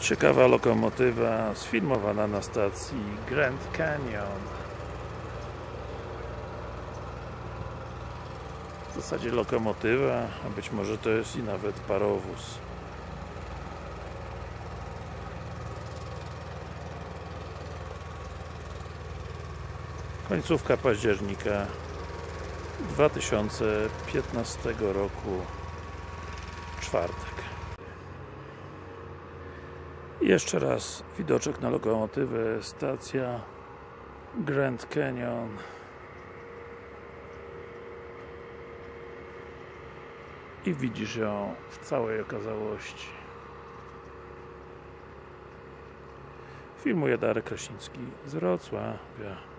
Ciekawa lokomotywa sfilmowana na stacji Grand Canyon. W zasadzie lokomotywa, a być może to jest i nawet parowóz. Końcówka października 2015 roku czwartek jeszcze raz widoczek na lokomotywę, stacja Grand Canyon. I widzisz ją w całej okazałości. Filmuje Darek Kraśnicki z Wrocławia